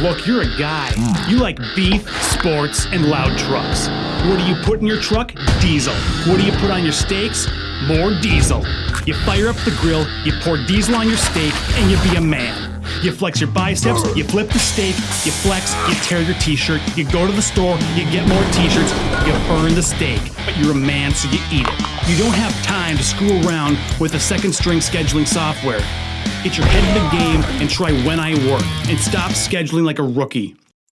Look, you're a guy. You like beef, sports, and loud trucks. What do you put in your truck? Diesel. What do you put on your steaks? More diesel. You fire up the grill, you pour diesel on your steak, and you be a man. You flex your biceps, you flip the steak, you flex, you tear your t-shirt, you go to the store, you get more t-shirts, you burn the steak, but you're a man so you eat it. You don't have time to screw around with a second string scheduling software. Get your head in the game and try When I Work and stop scheduling like a rookie.